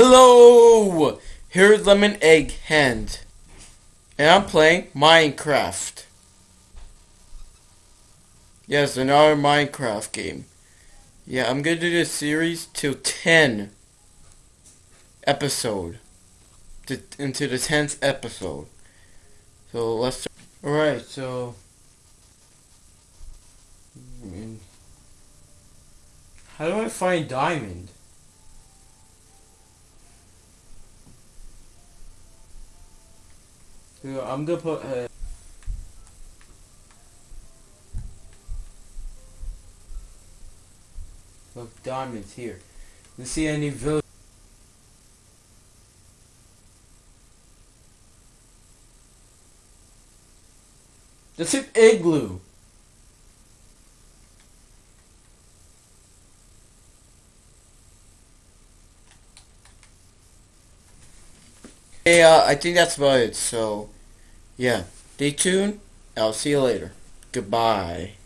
Hello! Here's Lemon Egg Hand. And I'm playing Minecraft. Yes, another Minecraft game. Yeah, I'm gonna do this series till 10 episode. To, into the 10th episode. So let's Alright, so how do I find diamond? So I'm gonna put uh, look diamonds here. Let's see any village. That's an igloo. Yeah, uh, I think that's about it. So, yeah. Stay tuned. I'll see you later. Goodbye.